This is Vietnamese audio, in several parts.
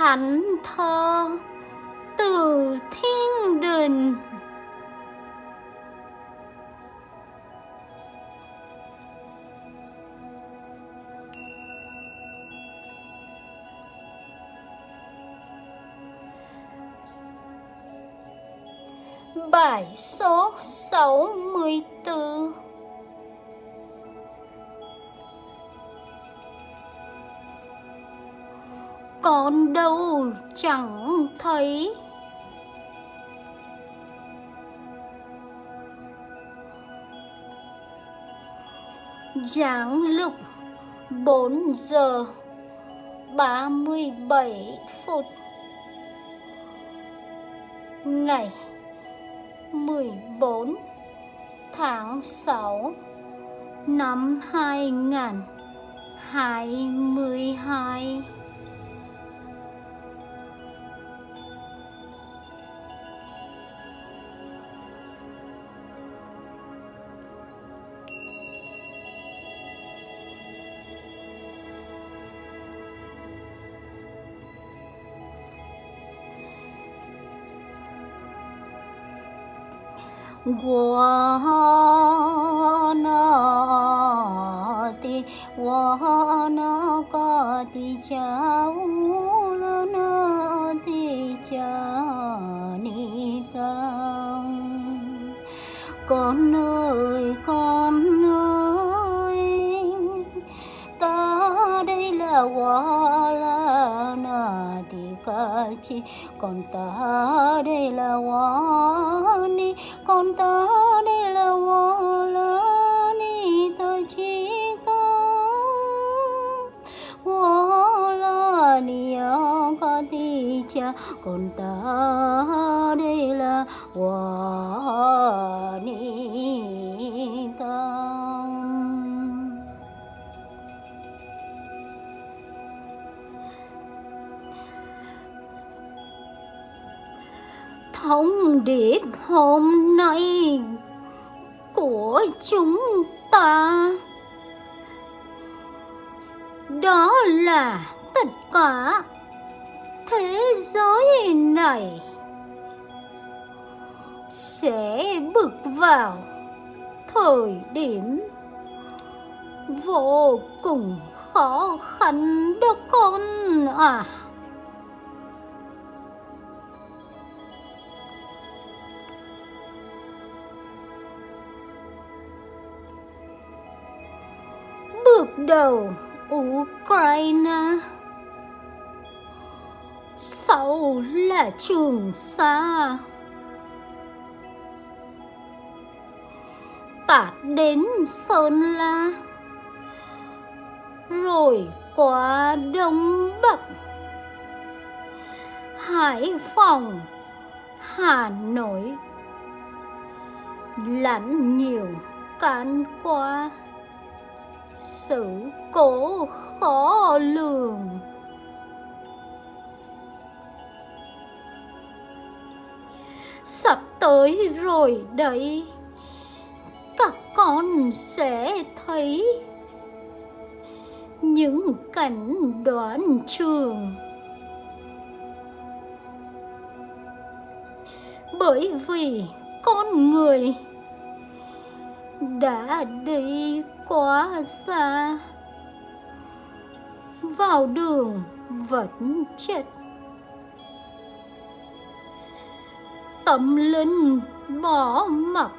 thánh thơ từ thiên đình. Bài số 64 Con đâu chẳng thấy. Giáng lục 4 giờ 37 phút. Ngày 14 tháng 6 năm 2022我那的我那个的家务了那的家你当 con ơi con Chi. Còn ta đây là hoa ni con ta đây là hoa la ni. Ta chỉ có hoa la ni ca thì cha. Còn ta đây là hoa ni. Thông điệp hôm nay của chúng ta. Đó là tất cả thế giới này sẽ bước vào thời điểm vô cùng khó khăn đó con à. Đầu Ukraine. Sau là Trường Sa. Tạt đến Sơn La. Rồi qua Đông Bắc. Hải Phòng, Hà Nội. Lẫn nhiều can qua sự cố khó lường. Sắp tới rồi đấy. Các con sẽ thấy những cảnh đoạn trường. Bởi vì con người đã đi quá xa vào đường vẫn chết. Tâm linh bỏ mặt,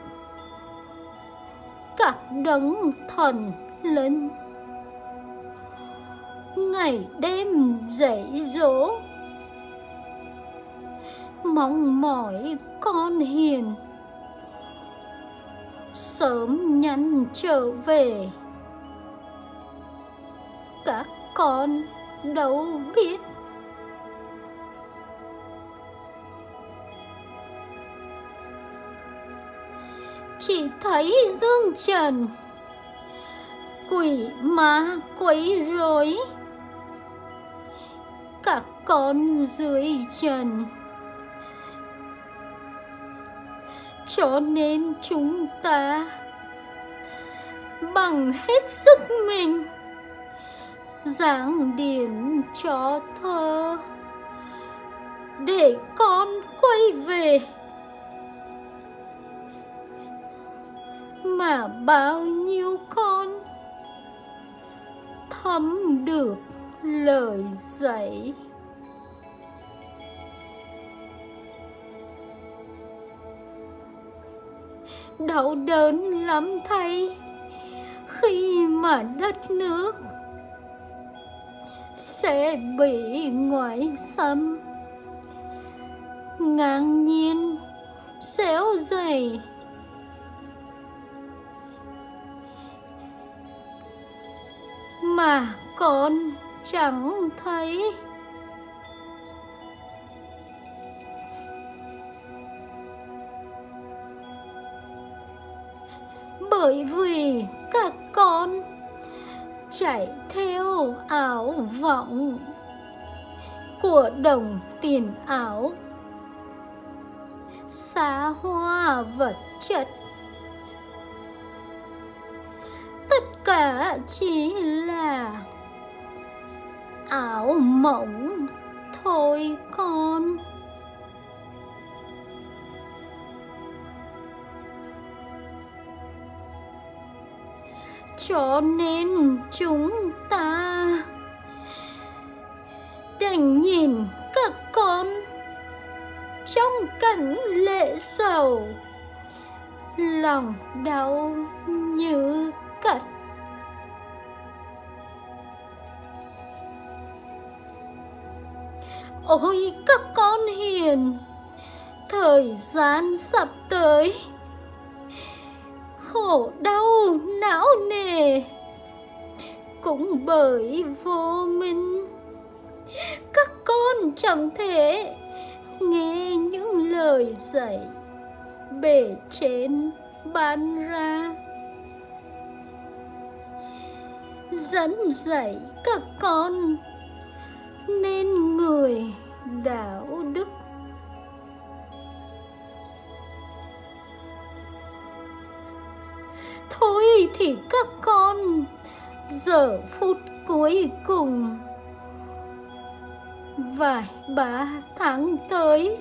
các đấng thần linh. Ngày đêm dạy dỗ. Mong mỏi con hiền sớm nhanh trở về. Các con đâu biết? Chỉ thấy dương trần, quỷ ma quấy rối. Các con dưới trần cho nên chúng ta bằng hết sức mình giảng điển cho thơ để con quay về. Mà bao nhiêu con thấm được lời dạy đau đớn lắm thay. Khi mà đất nước sẽ bị ngoại xâm, ngang nhiên xéo dày. Mà con chẳng thấy bởi vì các con. Chạy theo ảo vọng của đồng tiền ảo xa hoa vật chất. Tất cả chỉ là ảo mộng thôi con. Cho nên chúng ta đành nhìn các con trong cảnh lệ sầu, lòng đau như cắt. Ôi các con hiền, thời gian sắp tới khổ, đau, não nề. Cũng bởi vô minh, các con chẳng thể nghe những lời dạy bể trên ban ra. Dẫn dạy các con nên người đạo các con giờ phút cuối cùng. Vài ba tháng tới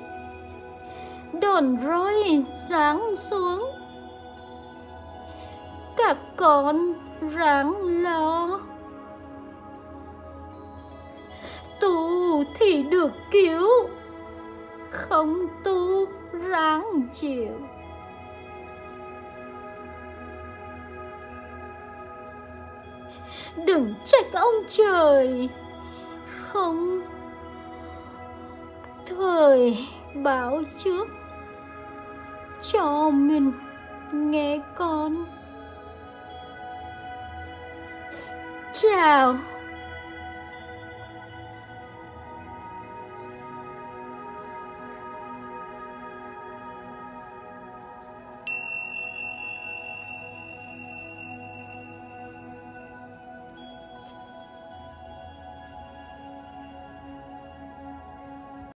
đòn roi giáng xuống. Các con ráng lo. Tu thì được cứu, không tu ráng chịu. Đừng trách ông trời. Không. Thời báo trước. Cho mình nghe con. Chào.